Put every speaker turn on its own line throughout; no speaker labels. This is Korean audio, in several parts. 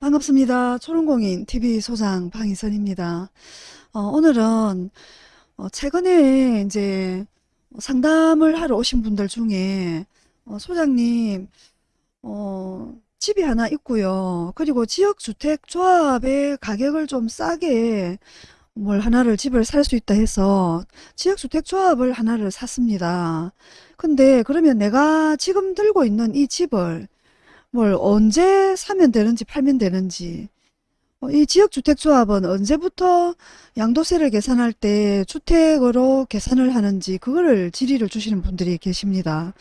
반갑습니다. 초롱공인 TV 소장 방희선입니다. 어, 오늘은 어, 최근에 이제 상담을 하러 오신 분들 중에 어, 소장님 어, 집이 하나 있고요. 그리고 지역주택조합의 가격을 좀 싸게 뭘 하나를 집을 살 수 있다 해서 지역주택조합을 하나를 샀습니다. 근데 그러면 내가 지금 들고 있는 이 집을 뭘 언제 사면 되는지 팔면 되는지 어, 이 지역주택조합은 언제부터 양도세를 계산할 때 주택으로 계산을 하는지 그거를 질의를 주시는 분들이 계십니다.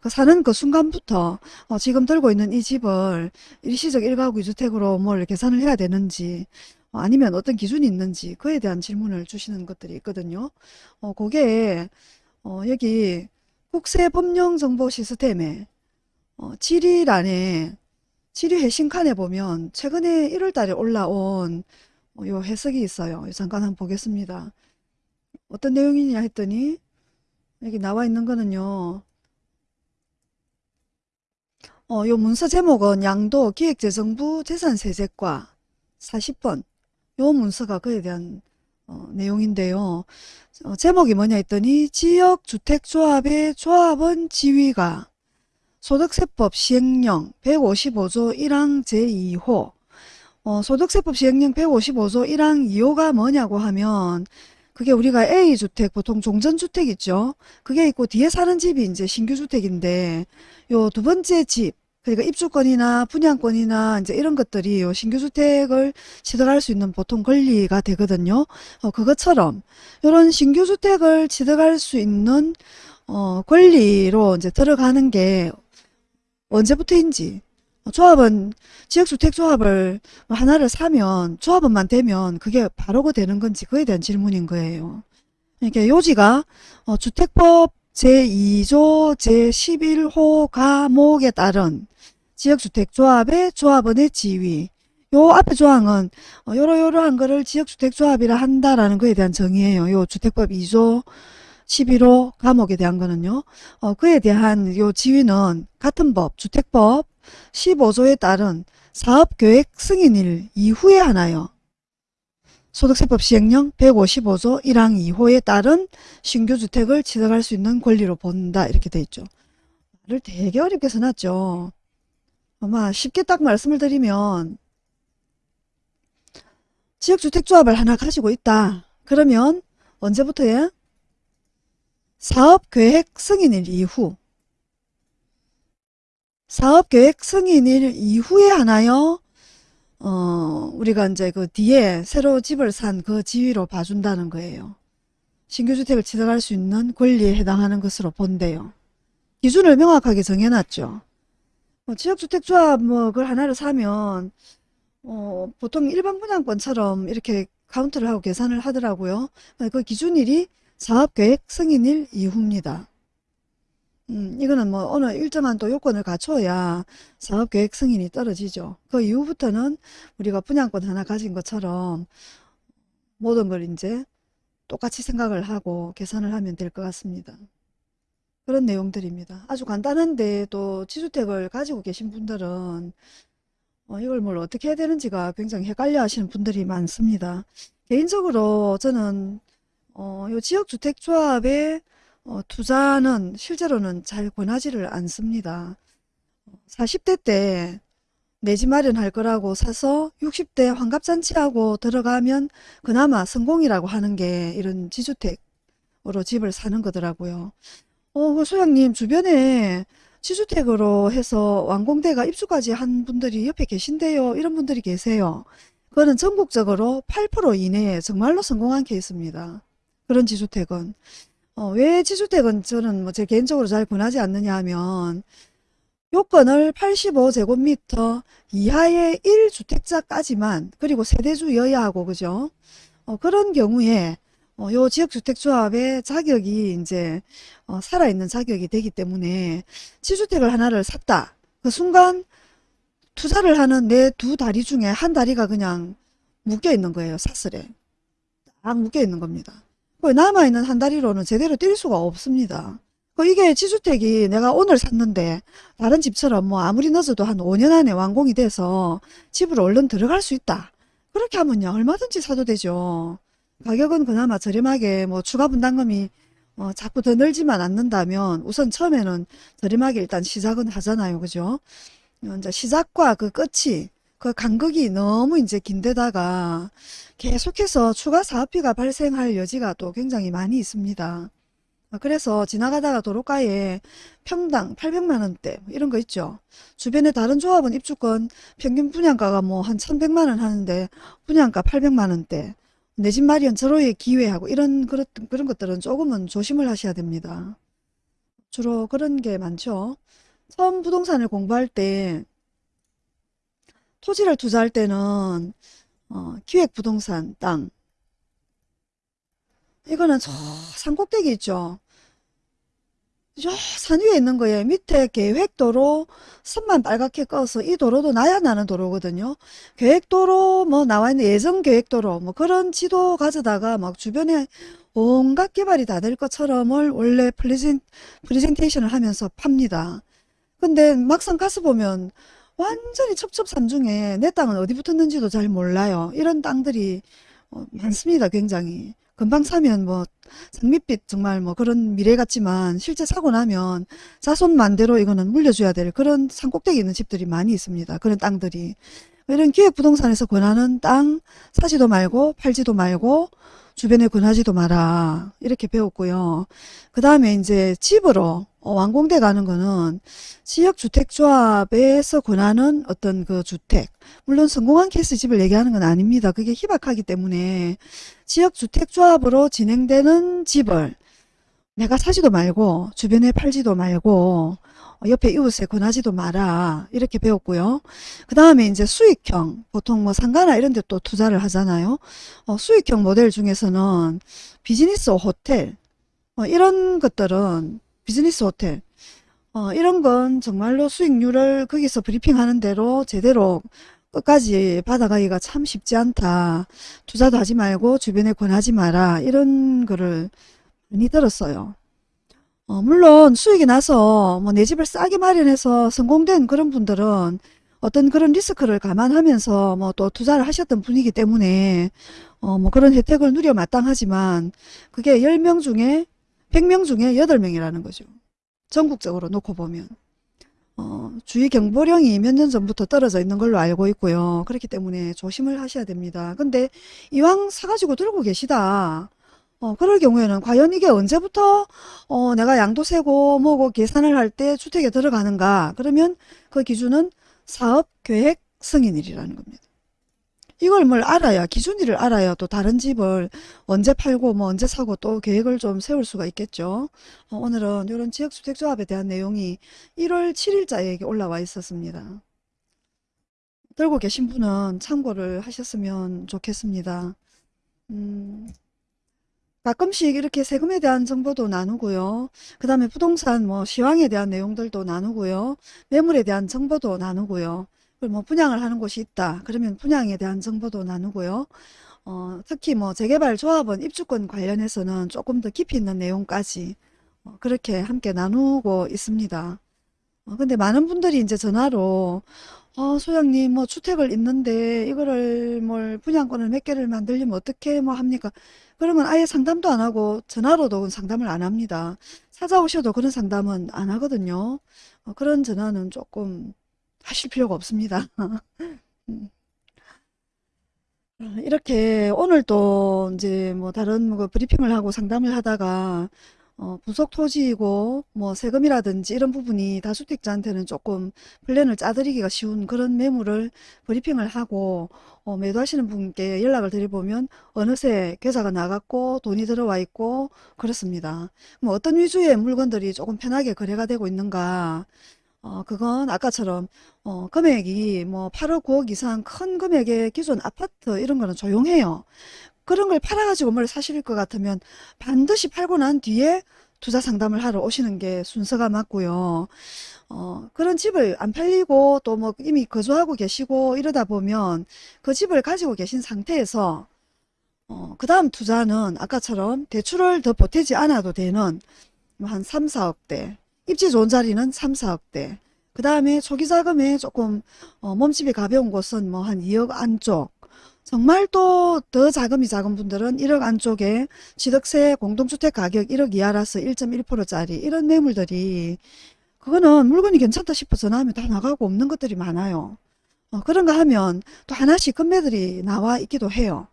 그 사는 그 순간부터 어, 지금 들고 있는 이 집을 일시적 1가구 2주택으로 뭘 계산을 해야 되는지 어, 아니면 어떤 기준이 있는지 그에 대한 질문을 주시는 것들이 있거든요. 어, 그게 어, 여기 국세법령정보 시스템에 어, 질의란에 질의 회신칸에 보면 최근에 1월 달에 올라온 어, 요 해석이 있어요. 잠깐 한번 보겠습니다. 어떤 내용이냐 했더니 여기 나와 있는 거는요. 어, 요 문서 제목은 양도 기획재정부 재산세제과 40번 요 문서가 그에 대한 어, 내용인데요. 어, 제목이 뭐냐 했더니 지역주택조합의 조합원 지위가 소득세법 시행령 155조 1항 제2호 어, 소득세법 시행령 155조 1항 2호가 뭐냐고 하면 그게 우리가 A주택 보통 종전주택 있죠. 그게 있고 뒤에 사는 집이 이제 신규주택인데 요 두 번째 집 그러니까 입주권이나 분양권이나 이제 이런 것들이 요 신규주택을 취득할 수 있는 보통 권리가 되거든요. 어, 그것처럼 이런 신규주택을 취득할 수 있는 어, 권리로 이제 들어가는 게 언제부터인지 어, 조합은 지역주택 조합을 하나를 사면 조합원만 되면 그게 바로고 되는 건지 그에 대한 질문인 거예요. 이렇게 요지가 어, 주택법 제2조 제11호 가목에 따른 지역주택조합의 조합원의 지위 요 앞에 조항은 어, 요러요러한 거를 지역주택조합이라 한다라는 거에 대한 정의예요. 요 주택법 2조 11호 감옥에 대한 거는요. 어, 그에 대한 요 지위는 같은 법, 주택법 15조에 따른 사업계획 승인일 이후에 하나요. 소득세법 시행령 155조 1항 2호에 따른 신규 주택을 취득할 수 있는 권리로 본다. 이렇게 돼 있죠. 말을 되게 어렵게 써놨죠. 아마 쉽게 딱 말씀을 드리면 지역주택조합을 하나 가지고 있다. 그러면 언제부터예? 사업계획 승인일 이후 사업계획 승인일 이후에 하나요? 어, 우리가 이제 그 뒤에 새로 집을 산 그 지위로 봐준다는 거예요. 신규주택을 취득할 수 있는 권리에 해당하는 것으로 본대요. 기준을 명확하게 정해놨죠. 뭐 지역주택조합 뭐 그걸 하나를 사면 어, 보통 일반 분양권처럼 이렇게 카운트를 하고 계산을 하더라고요. 그 기준일이 사업계획 승인일 이후입니다. 음, 이거는 뭐 어느 일정한 또 요건을 갖춰야 사업계획 승인이 떨어지죠. 그 이후부터는 우리가 분양권 하나 가진 것처럼 모든 걸 이제 똑같이 생각을 하고 계산을 하면 될 것 같습니다. 그런 내용들입니다. 아주 간단한데 또 지주택을 가지고 계신 분들은 어, 이걸 뭘 어떻게 해야 되는지가 굉장히 헷갈려 하시는 분들이 많습니다. 개인적으로 저는 어, 요 지역주택조합의 어, 투자는 실제로는 잘 권하지를 않습니다. 40대 때 내 집 마련할 거라고 사서 60대 환갑잔치하고 들어가면 그나마 성공이라고 하는 게 이런 지주택으로 집을 사는 거더라고요. 어, 그 소장님 주변에 지주택으로 해서 완공대가 입주까지 한 분들이 옆에 계신데요. 이런 분들이 계세요. 그거는 전국적으로 8% 이내에 정말로 성공한 케이스입니다. 그런 지주택은. 어, 왜 지주택은 저는 뭐 제 개인적으로 잘 권하지 않느냐 하면 요건을 85제곱미터 이하의 1주택자까지만 그리고 세대주여야 하고 그죠? 어, 그런 경우에 어, 요 지역주택조합의 자격이 이제 어, 살아있는 자격이 되기 때문에 지주택을 하나를 샀다. 그 순간 투자를 하는 내 두 다리 중에 한 다리가 그냥 묶여 있는 거예요. 사슬에. 딱 묶여 있는 겁니다. 남아있는 한 다리로는 제대로 뛸 수가 없습니다. 그 이게 지주택이 내가 오늘 샀는데 다른 집처럼 뭐 아무리 늦어도 한 5년 안에 완공이 돼서 집으로 얼른 들어갈 수 있다. 그렇게 하면요 얼마든지 사도 되죠. 가격은 그나마 저렴하게 뭐 추가 분담금이 어, 자꾸 더 늘지만 않는다면 우선 처음에는 저렴하게 일단 시작은 하잖아요. 그죠? 어, 이제 시작과 그 끝이 그 간극이 너무 이제 긴데다가 계속해서 추가 사업비가 발생할 여지가 또 굉장히 많이 있습니다. 아, 그래서 지나가다가 도로가에 평당 800만 원대 이런 거 있죠. 주변에 다른 조합은 입주권 평균 분양가가 뭐 한 1100만 원 하는데 분양가 800만 원대 내 집 마련 절호의 기회하고 이런 그런 그런 것들은 조금은 조심을 하셔야 됩니다. 주로 그런 게 많죠. 처음 부동산을 공부할 때 토지를 투자할 때는 어, 기획부동산 땅 이거는 저 산꼭대기 있죠. 저산 위에 있는 거예요. 밑에 계획도로 선만 빨갛게 꺼서 이 도로도 나야 나는 도로거든요. 계획도로 뭐 나와 있는 예정 계획도로 뭐 그런 지도 가져다가 막 주변에 온갖 개발이 다 될 것처럼을 원래 프레젠, 프레젠테이션을 하면서 팝니다. 근데 막상 가서 보면 완전히 첩첩산중에 내 땅은 어디 붙었는지도 잘 몰라요. 이런 땅들이 어, 많습니다. 굉장히. 금방 사면 뭐 장밋빛 정말 뭐 그런 미래 같지만 실제 사고 나면 자손 만대로 이거는 물려줘야 될 그런 산꼭대기 있는 집들이 많이 있습니다. 그런 땅들이. 이런 기획부동산에서 권하는 땅 사지도 말고 팔지도 말고 주변에 권하지도 마라. 이렇게 배웠고요. 그 다음에 이제 집으로 어, 완공돼 가는 거는 지역주택조합에서 권하는 어떤 그 주택. 물론 성공한 케이스 집을 얘기하는 건 아닙니다. 그게 희박하기 때문에 지역주택조합으로 진행되는 집을 내가 사지도 말고 주변에 팔지도 말고 어, 옆에 이웃에 권하지도 마라 이렇게 배웠고요. 그 다음에 이제 수익형 보통 뭐 상가나 이런 데 또 투자를 하잖아요. 어, 수익형 모델 중에서는 비즈니스 호텔 어, 이런 것들은 비즈니스 호텔 어, 이런 건 정말로 수익률을 거기서 브리핑하는 대로 제대로 끝까지 받아가기가 참 쉽지 않다. 투자도 하지 말고 주변에 권하지 마라. 이런 거를 많이 들었어요. 어, 물론 수익이 나서 뭐 내 집을 싸게 마련해서 성공된 그런 분들은 어떤 그런 리스크를 감안하면서 뭐 또 투자를 하셨던 분이기 때문에 어, 뭐 그런 혜택을 누려 마땅하지만 그게 10명 중에 100명 중에 8명이라는 거죠. 전국적으로 놓고 보면. 어, 주의 경보령이 몇 년 전부터 떨어져 있는 걸로 알고 있고요. 그렇기 때문에 조심을 하셔야 됩니다. 근데 이왕 사가지고 들고 계시다. 어, 그럴 경우에는 과연 이게 언제부터 어, 내가 양도세고 뭐고 계산을 할 때 주택에 들어가는가? 그러면 그 기준은 사업계획 승인일이라는 겁니다. 이걸 뭘 알아야 기준일을 알아야 또 다른 집을 언제 팔고 뭐 언제 사고 또 계획을 좀 세울 수가 있겠죠. 어, 오늘은 이런 지역주택조합에 대한 내용이 1월 7일자에 올라와 있었습니다. 들고 계신 분은 참고를 하셨으면 좋겠습니다. 음, 가끔씩 이렇게 세금에 대한 정보도 나누고요. 그 다음에 부동산 뭐 시황에 대한 내용들도 나누고요. 매물에 대한 정보도 나누고요. 그리고 뭐 분양을 하는 곳이 있다. 그러면 분양에 대한 정보도 나누고요. 어, 특히 뭐 재개발 조합원 입주권 관련해서는 조금 더 깊이 있는 내용까지 어, 그렇게 함께 나누고 있습니다. 어, 근데 많은 분들이 이제 전화로 어, 소장님 뭐 주택을 있는데 이거를 뭘 분양권을 몇 개를 만들려면 어떻게 뭐 합니까? 그러면 아예 상담도 안 하고 전화로도 상담을 안 합니다. 찾아오셔도 그런 상담은 안 하거든요. 어, 그런 전화는 조금 하실 필요가 없습니다. 음. 이렇게 오늘 또 이제 뭐 다른 뭐 브리핑을 하고 상담을 하다가 어, 부속 토지이고 뭐 세금이라든지 이런 부분이 다주택자한테는 조금 플랜을 짜드리기가 쉬운 그런 매물을 브리핑을 하고 어, 매도하시는 분께 연락을 드려보면 어느새 계좌가 나갔고 돈이 들어와 있고 그렇습니다. 뭐 어떤 위주의 물건들이 조금 편하게 거래가 되고 있는가 어, 그건 아까처럼 어, 금액이 뭐 8억 9억 이상 큰 금액의 기존 아파트 이런 거는 조용해요. 그런 걸 팔아가지고 뭘 사실 것 같으면 반드시 팔고 난 뒤에 투자 상담을 하러 오시는 게 순서가 맞고요. 어, 그런 집을 안 팔리고 또 뭐 이미 거주하고 계시고 이러다 보면 그 집을 가지고 계신 상태에서 어, 그 다음 투자는 아까처럼 대출을 더 보태지 않아도 되는 뭐한 3, 4억대. 입지 좋은 자리는 3, 4억대. 그 다음에 초기 자금에 조금 어, 몸집이 가벼운 곳은 뭐 한 2억 안쪽. 정말 또 더 자금이 작은 분들은 1억 안쪽에 취득세 공동주택 가격 1억 이하라서 1.1%짜리 이런 매물들이 그거는 물건이 괜찮다 싶어 전화하면 다 나가고 없는 것들이 많아요. 어, 그런 거 하면 또 하나씩 금매들이 나와 있기도 해요.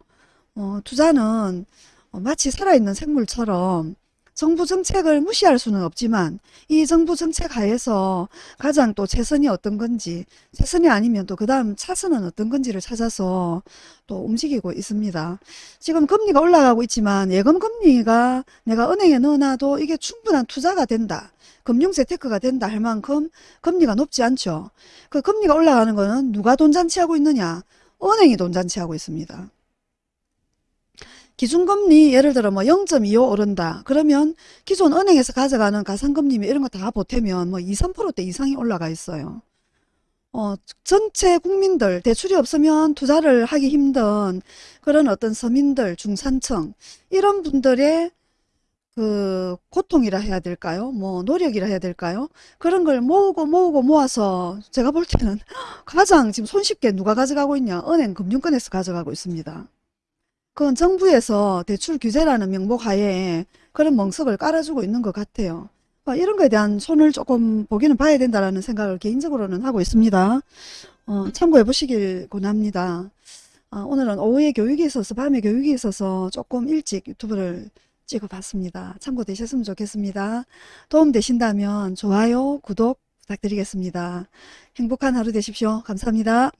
어, 투자는 어, 마치 살아있는 생물처럼 정부 정책을 무시할 수는 없지만 이 정부 정책 하에서 가장 또 최선이 어떤 건지 최선이 아니면 또 그 다음 차선은 어떤 건지를 찾아서 또 움직이고 있습니다. 지금 금리가 올라가고 있지만 예금 금리가 내가 은행에 넣어놔도 이게 충분한 투자가 된다. 금융 재테크가 된다 할 만큼 금리가 높지 않죠. 그 금리가 올라가는 거는 누가 돈 잔치하고 있느냐? 은행이 돈 잔치하고 있습니다. 기준금리 예를 들어 뭐 0.25 오른다. 그러면 기존 은행에서 가져가는 가상금리 이런 거 다 보태면 뭐 2, 3%대 이상이 올라가 있어요. 어, 전체 국민들 대출이 없으면 투자를 하기 힘든 그런 어떤 서민들, 중산층 이런 분들의 그 고통이라 해야 될까요? 뭐 노력이라 해야 될까요? 그런 걸 모으고 모으고 모아서 제가 볼 때는 가장 지금 손쉽게 누가 가져가고 있냐? 은행 금융권에서 가져가고 있습니다. 그건 정부에서 대출 규제라는 명목 하에 그런 멍석을 깔아주고 있는 것 같아요. 어, 이런 거에 대한 손을 조금 보기는 봐야 된다라는 생각을 개인적으로는 하고 있습니다. 어, 참고해 보시길 권합니다. 어, 오늘은 오후에 교육이 있어서 밤에 교육이 있어서 조금 일찍 유튜브를 찍어봤습니다. 참고되셨으면 좋겠습니다. 도움 되신다면 좋아요, 구독 부탁드리겠습니다. 행복한 하루 되십시오. 감사합니다.